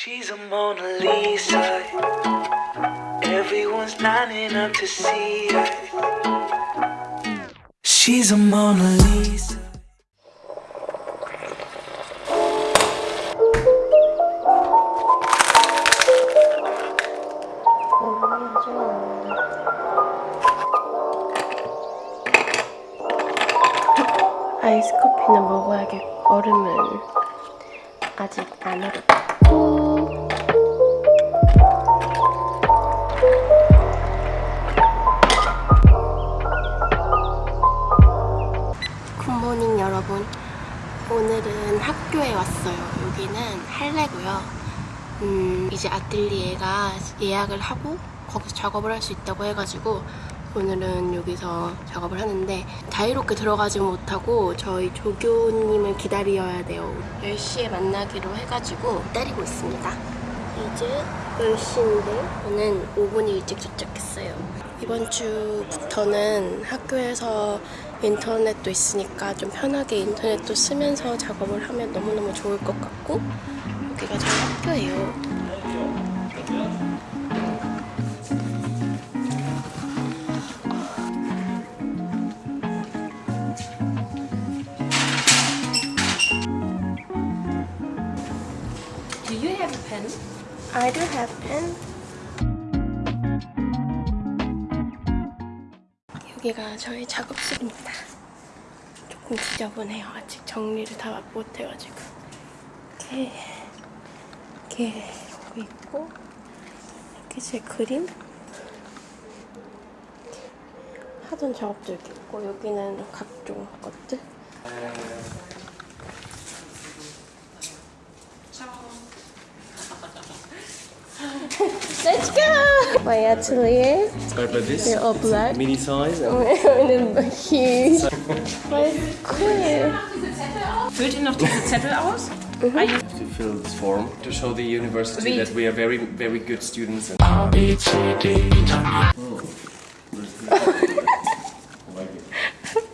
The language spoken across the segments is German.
She's a Mona Lisa. Everyone's lining up to see her. She's a Mona Lisa. 아이스 커피는 먹어야겠고 얼음은 아직 안 얼었고 굿모닝 여러분. 오늘은 학교에 왔어요. 여기는 할래고요. 음, 이제 아틀리에가 예약을 하고 거기서 작업을 할 수 있다고 해가지고 오늘은 여기서 작업을 하는데 자유롭게 들어가지 못하고 저희 조교님을 기다려야 돼요. 10시에 만나기로 해가지고 기다리고 있습니다. 이제 10시인데 저는 5분 일찍 도착했어요. 이번 주부터는 학교에서 인터넷도 있으니까 좀 편하게 인터넷도 쓰면서 작업을 하면 너무너무 좋을 것 같고 여기가 저희 학교예요 have a pen? I do have pen. 여기가 저희 작업실입니다. 조금 지저분해요. 아직 정리를 다 못해가지고. 이렇게, 이렇게 여기 있고, 이렇게 제 그림. 하던 작업도 이렇게 있고, 여기는 각종 것들. Let's go! My atelier. Start by this. They're all black. Mini size. And and then huge. But it's cool. Füllt ihr noch diese Zettel aus? to fill this form to show the university Read. that we are very, very good students. And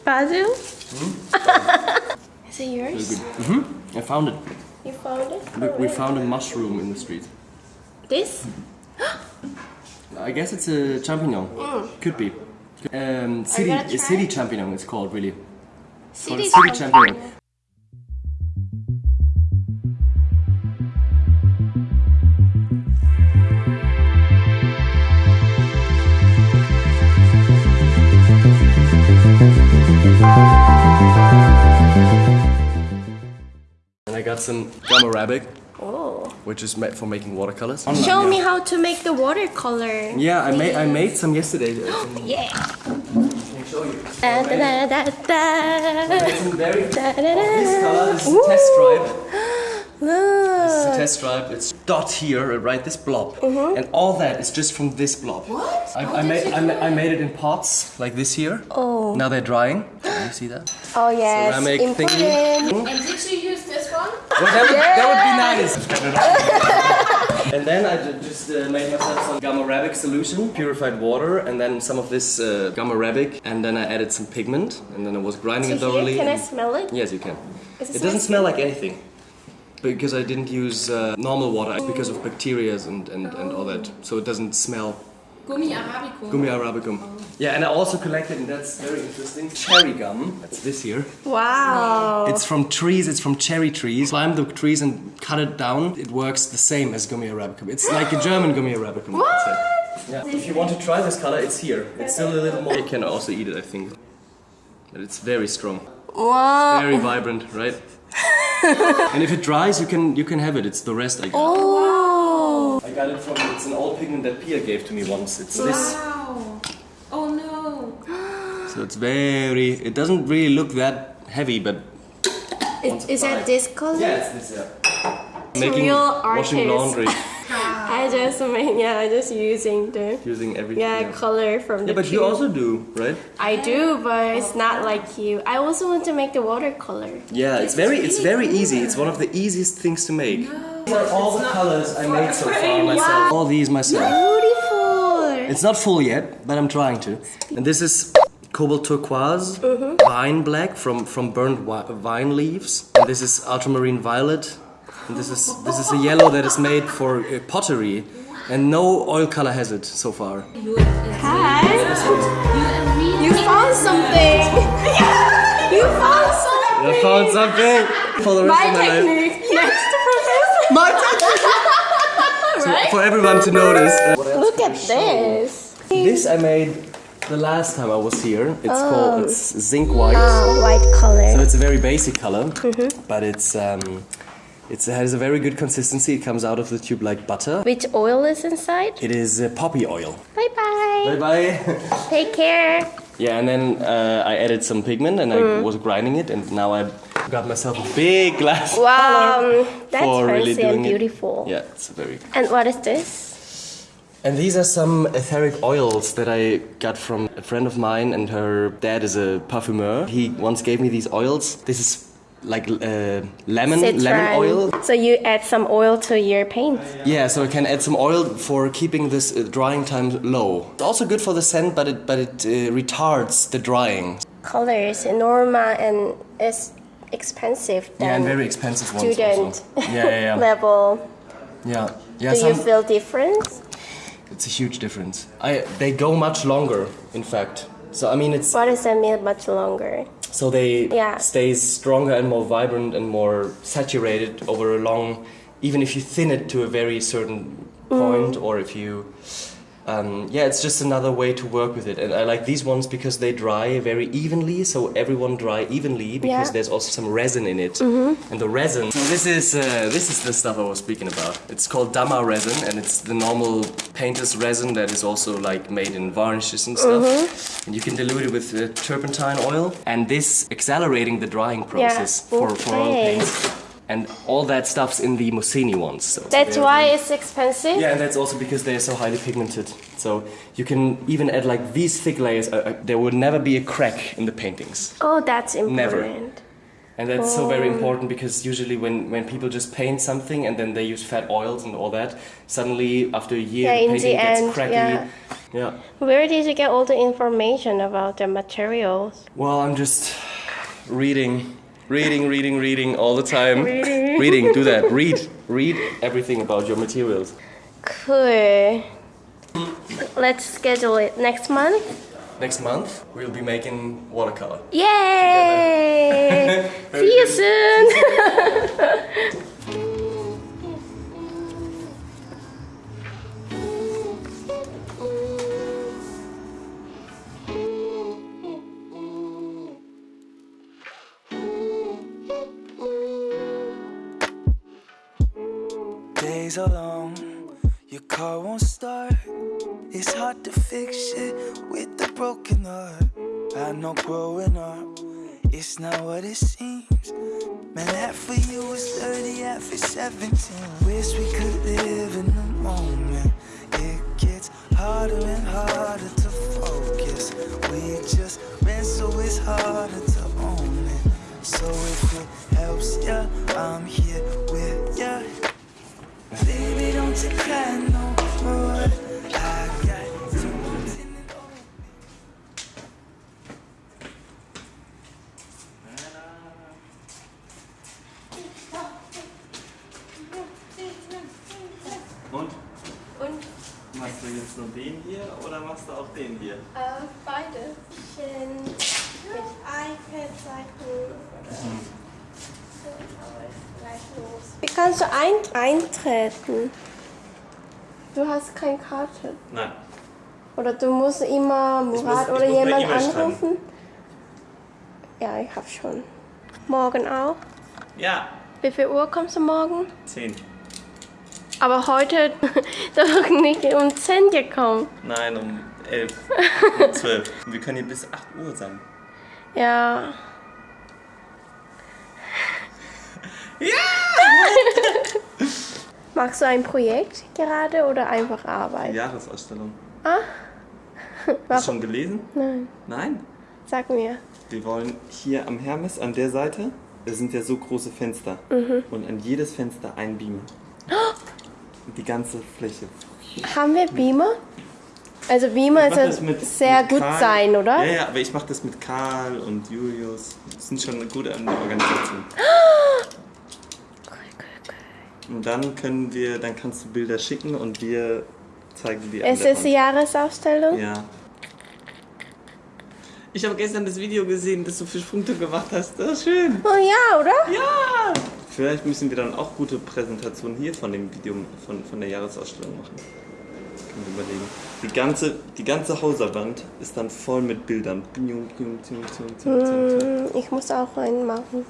Basil? Hmm? Is it yours? Mm-hmm. I found it. You found it? Look, we oh, found a mushroom in the street. This? Mm-hmm. I guess it's a champignon. Could be. Um, city, a city champignon. It's called really. It's called City city champignon. champignon. And I got some gum arabic, Oh. which is made for making watercolors. Show me how to make the watercolor. Yeah, I made I made some yesterday. Yeah. Can show you. Da, da, da, da, da. It's very Da, da, da. this color. Is a test stripe. This is a Look. test stripe. It's dot here, right? This blob, Mm-hmm. and all that is just from this blob. What? I, How I made I, ma- I made it in pots like this here. Oh. Now they're drying. Can you see that? Oh yes, Ceramic thingy. important. And did you use this one? Well, that would, that would be nice. and then I just uh, made myself some gum arabic solution, purified water, and then some of this uh, gum arabic, and then I added some pigment, and then I was grinding it So thoroughly. here, can I smell it? Yes, you can. It It doesn't smell like anything. Because I didn't use uh, normal water because of bacteria and, and, and all that. So it doesn't smell Gummi Arabicum. gummi arabicum. Yeah, and I also collected, and that's very interesting, cherry gum. That's this here. Wow. It's from trees, it's from cherry trees. Climb the trees and cut it down. It works the same as gummi arabicum. It's like a German gummi arabicum. What? Yeah. If you want to try this color, it's here. It's still a little more. You can also eat it, I think. But it's very strong. Wow. Very vibrant, right? and if it dries, you can you can have it. It's the rest I got. Oh. I got it from. It's an old pigment that Pia gave to me once. It's this. Wow. Oh no. So it's very. It doesn't really look that heavy, but Is, is that this color? yeah, it's this. Yeah. Making real washing laundry I just mean yeah, I just using the using everything. yeah, color from the Yeah, but you also do, right? I do, but it's not like you. I also want to make the watercolor. Yeah, it's very it's very easy. It's one of the easiest things to make. These are all the colors I made so far myself. All these myself. Beautiful. It's not full yet, but I'm trying to. And this is cobalt turquoise, mm-hmm. vine black from from burned vine leaves. And this is ultramarine violet. And this is this is a yellow that is made for uh, pottery, and no oil color has it so far. Hi. You found something. you found something. I found something for the rest My of my life. technique. Next to professor. My So for everyone to notice. uh, Look at this. this I made the last time I was here. It's called it's zinc white. Oh, white color. So it's a very basic color, but it's um, it's, it has a very good consistency. It comes out of the tube like butter. Which oil is inside? It is uh, poppy oil. Bye bye. Bye bye. Take care. yeah, and then uh, I added some pigment and I was grinding it, and now I got myself a big glass Wow, that's for really fancy and doing it. beautiful. Yeah, it's very. And what is this? And these are some etheric oils that I got from a friend of mine, and her dad is a parfumeur. He once gave me these oils. This is like uh, lemon lemon oil. So you add some oil to your paint. Yeah, so I can add some oil for keeping this uh, drying time low. It's also good for the scent, but it but it uh, retards the drying. Colors, Norma, and it's expensive. Yeah, and very expensive ones Student. Yeah, yeah, yeah. level. yeah. Yeah, Do you feel difference? it's a huge difference. I they go much longer, in fact. So I mean, it's What does that mean? Much longer. So they Yeah. stay stronger and more vibrant and more saturated over a long. Even if you thin it to a very certain Mm. point, or if you Um, yeah, it's just another way to work with it, and I like these ones because they dry very evenly. So everyone dry evenly because Yeah. There's also some resin in it, and the resin. So this is uh, this is the stuff I was speaking about. It's called Dama resin, and it's the normal painter's resin that is also like made in varnishes and stuff. Mm-hmm. And you can dilute it with uh, turpentine oil, and this accelerating the drying process for, for all paints. And all that stuff's in the Mussini ones. So That's why really- it's expensive. yeah, and that's also because they're so highly pigmented. So you can even add like these thick layers. Uh, uh, there would never be a crack in the paintings, Oh, that's important. Never. and that's so very Oh. important because usually when, when people just paint something and then they use fat oils and all that, suddenly after a year Yeah, the painting the gets end, cracky. yeah. yeah. Where did you get all the information about the materials? Well, I'm just reading, reading, reading, reading all the time. Reading. reading. Do that. Read, read everything about your materials. Cool. Let's schedule it next month. Next month we'll be making watercolor. Yay! See you soon. Days are long, your car won't start. It's hard to fix shit with a broken heart. I know growing up, it's not what it seems. Man, half for you is 30, half is 17. Wish we could live in the moment. It gets harder and harder Und? Und Machst du jetzt nur den hier oder machst du auch den hier? äh, beide. Bisschen mit iPad-Seiten So, aber ist gleich los. Wie kannst du ein eintreten? Du hast keine Karte. Nein. Oder du musst immer Murat oder muss eine jemand schreiben. anrufen? Ja, ich hab schon. Morgen auch. Ja. Wie viel Uhr kommst du morgen? 10. Aber heute doch nicht um 10 gekommen. Nein, um 11. um 12. Und wir können hier bis 8 Uhr sein. Ja. Ja! Machst du ein Projekt gerade oder einfach Arbeit? Jahresausstellung. Ah? Hast du schon gelesen? Nein. Nein. Sag mir. Wir wollen hier am Hermes an der Seite, da sind ja so große Fenster. Mhm. Und an jedes Fenster ein Beamer. Die ganze Fläche. Haben wir Beamer? Also Beamer mach das ist mit- sehr mit gut Karl. sein, oder? Ja, ja, aber ich mache das mit Karl und Julius. Das sind schon eine gute Organisation. Cool. Und dann können wir, dann kannst du Bilder schicken und wir zeigen die Es ist die Jahresausstellung. Ja. Ich habe gestern das Video gesehen, das du für Punkte gemacht hast. Das ist schön. Oh ja, oder? Ja! Vielleicht müssen wir dann auch gute Präsentationen hier von dem Video, von, von der Jahresausstellung machen. Können wir überlegen. Die ganze, die ganze Hauserwand ist dann voll mit Bildern. Hm, Ich muss auch einen machen.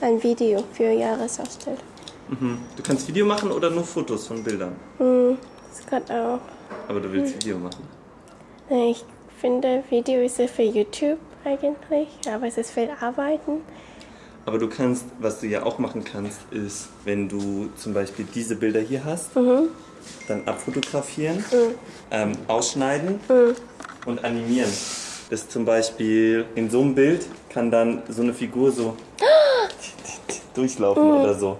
Ein Video für Jahresausstellung. Mhm. Du kannst Video machen oder nur Fotos von Bildern. Hm, das kann auch. Aber du willst Video machen. Ich finde, Video ist ja für YouTube eigentlich, aber es ist viel Arbeiten. Aber du kannst, was du ja auch machen kannst, ist, wenn du zum Beispiel diese Bilder hier hast, dann abfotografieren, ähm, ausschneiden und animieren. Das zum Beispiel in so einem Bild kann dann so eine Figur so durchlaufen oder so.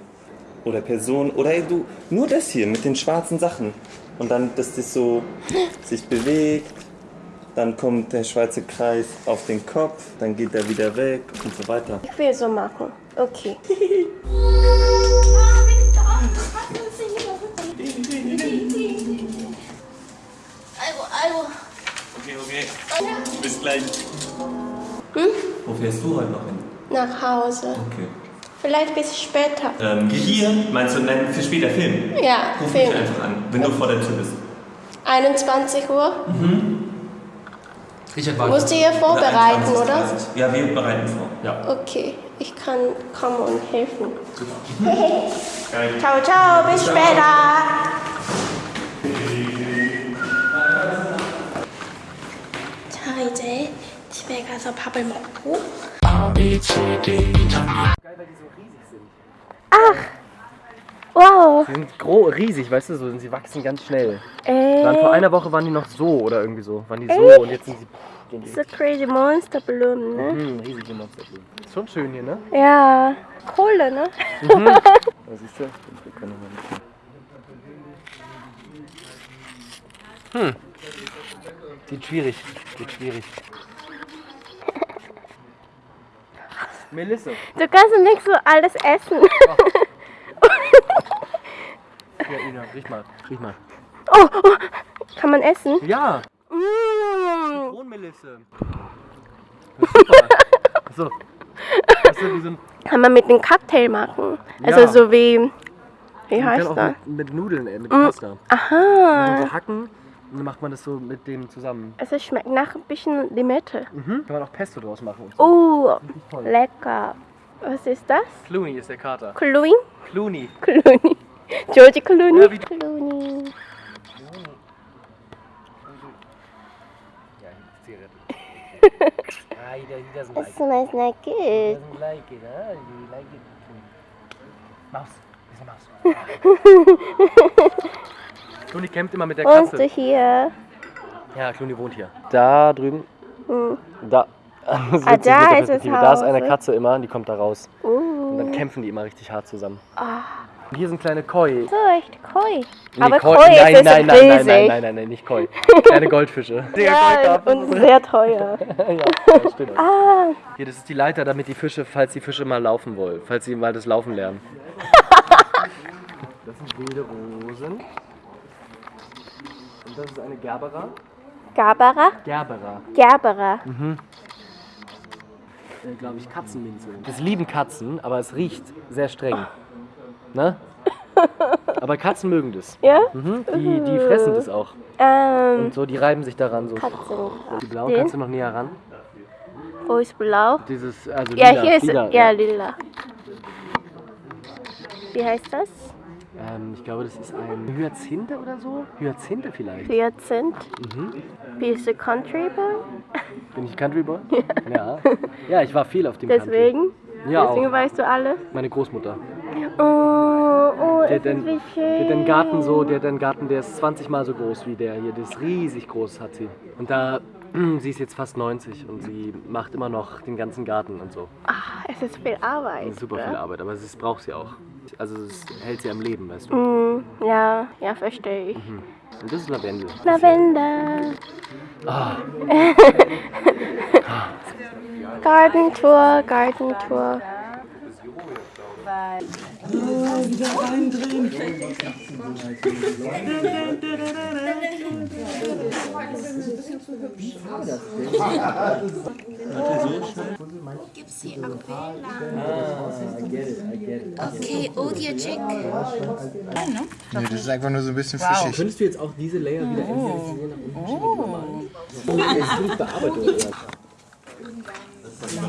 Oder Person, oder du, nur das hier mit den schwarzen Sachen. Und dann, dass das so sich bewegt, dann kommt der schwarze Kreis auf den Kopf, dann geht er wieder weg und so weiter. Ich will so machen. Okay. Okay, okay. Bis gleich. Wo fährst du heute noch hin? Nach Hause. Okay. Vielleicht bis später. Ähm, hier, meinst du, nein, für später Film? Ja, Ruf mich Film. einfach an, wenn du vor der Tür bist. 21 Uhr. Richard Musst du ihr vorbereiten, 21, oder? 30. Ja, wir bereiten vor. Ja. Okay, ich kann kommen und helfen. Geil. Ciao, ciao, bis später. 자, 이제 집에 가서 밥을 먹고. Ach, Die sind gro riesig, weißt du, so, sie wachsen ganz schnell. Ey, vor einer Woche waren die noch so oder irgendwie so. Waren die so und jetzt sind sie. Die so crazy Monster Blumen, ne? hm, riesige Monster. Ist schon schön hier, ne? Ja, Kohle, ne? Da siehst du? Wir können noch mal ein bisschen- Hm. Geht schwierig. Geht schwierig. Melissa. Du kannst nicht so alles essen. Ja, riech mal. Riech mal. Oh, oh, kann man essen? Ja! Mm. Kronmelisse. Super. So. So. Kann man mit einem Cocktail machen. Also Ja. so wie, wie Man heißt das? mit, mit Nudeln, äh, mit Pasta. Man Aha, so hacken und dann macht man das so mit dem zusammen. es schmeckt nach ein bisschen Limette. Mhm. Kann man auch Pesto draus machen. So. Oh, lecker. Was ist das? Clooney ist der Kater. Clooney? Clooney. Clooney. George Clooney? Ja, Clooney. Ah, he, he doesn't like It smells like He it. doesn't like it, huh? You like it. Maus. Ist eine Maus. Clooney campt immer mit der Wohnst du Katze. hier? Ja, Clooney wohnt hier. Da drüben. Hm. Da. Ah, da ist Perspektive. Da ist eine ne? Katze immer und die kommt da raus. Und dann Uh. kämpfen die immer richtig hart zusammen. Ah. Und hier sind kleine Koi. So, echt Koi. Nee, Aber Koi, Koi nein, ist nein, nein, riesig. nein, nein, nein, nein, nein, nicht Koi. Kleine Goldfische. Ja, und sehr teuer. ja, ja, stimmt. Ah, Hier, das ist die Leiter, damit die Fische, falls die Fische mal laufen wollen, falls sie mal das Laufen lernen. Das sind wilde Rosen. Und das ist eine Gerbera. Gabara? Gerbera. Gerbera. Äh, Glaube ich, Katzenminze. Das lieben Katzen, aber es riecht sehr streng. Ne? Aber Katzen mögen das. Ja? Mhm. Die, die fressen das auch. Ähm, Und so, die reiben sich daran so. Katzen. Die blauen, Den? kannst du noch näher ran? Wo ist blau? Dieses, also Ja, lila, hier ist lila, ja lila. Wie heißt das? Ähm, ich glaube, das ist ein Hyazinthe oder so? Hyazinthe vielleicht. Hyazinth. Mhm. Bist du Country Boy? Bin ich Country Boy? Ja. Ja, ich war viel auf dem Country. Deswegen? Ja, Deswegen auch. weißt du alles? Meine Großmutter. Oh, oh, Der ist einen, wie schön. hat einen Garten so, der einen Garten, der ist 20 mal so groß wie der hier. Der ist riesig groß, hat sie. Und da, sie ist jetzt fast 90 und sie macht immer noch den ganzen Garten und so. Ah, es ist viel Arbeit. Ist super ne? viel Arbeit, aber das braucht sie auch. Also es hält sie am Leben, weißt du. Mm, ja, ja, verstehe ich. Und das ist Lavendel. Lavender. Ah. Garden Tour, Garden Tour. Gibt's hier Aquella? Okay, Audio check. Nee, das ist einfach nur so ein bisschen fischig. Könntest du jetzt auch diese Layer wieder entfernen? Oh. Das ist Bearbeitung. Das ist was wir